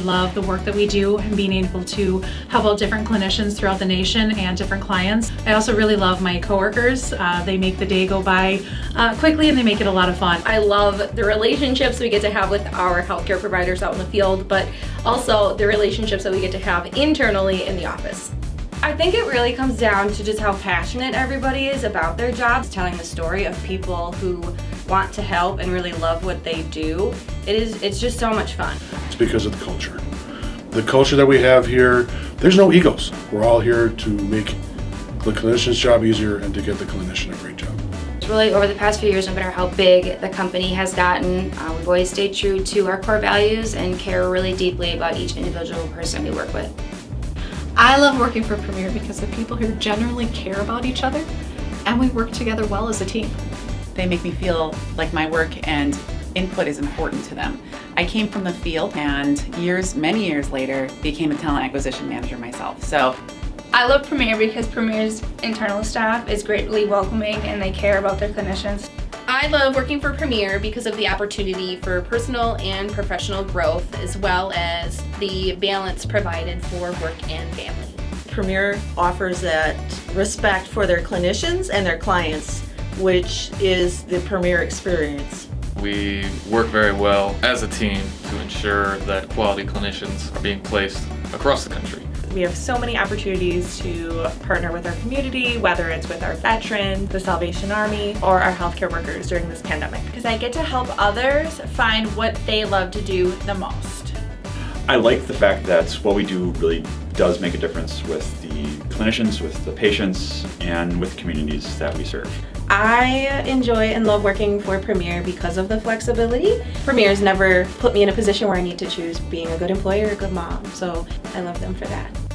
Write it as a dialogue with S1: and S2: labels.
S1: love the work that we do and being able to help out different clinicians throughout the nation and different clients. I also really love my coworkers. Uh, they make the day go by uh, quickly and they make it a lot of fun.
S2: I love the relationships we get to have with our healthcare providers out in the field, but also the relationships that we get to have internally in the office. I think it really comes down to just how passionate everybody is about their jobs, telling the story of people who want to help and really love what they do. It is, it's just so much fun.
S3: It's because of the culture. The culture that we have here, there's no egos. We're all here to make the clinician's job easier and to get the clinician a great job.
S4: It's really over the past few years, no matter how big the company has gotten, uh, we've always stayed true to our core values and care really deeply about each individual person we work with.
S5: I love working for Premier because the people here generally care about each other and we work together well as a team.
S6: They make me feel like my work and input is important to them. I came from the field and years, many years later, became a talent acquisition manager myself. So
S7: I love Premier because Premier's internal staff is greatly welcoming and they care about their clinicians.
S2: I love working for Premier because of the opportunity for personal and professional growth as well as the balance provided for work and family.
S8: Premier offers that respect for their clinicians and their clients, which is the Premier experience.
S9: We work very well as a team to ensure that quality clinicians are being placed across the country.
S10: We have so many opportunities to partner with our community, whether it's with our veterans, the Salvation Army, or our healthcare workers during this pandemic.
S11: Because I get to help others find what they love to do the most.
S12: I like the fact that what we do really does make a difference with the clinicians, with the patients, and with communities that we serve.
S13: I enjoy and love working for Premier because of the flexibility. Premier's never put me in a position where I need to choose being a good employer or a good mom, so I love them for that.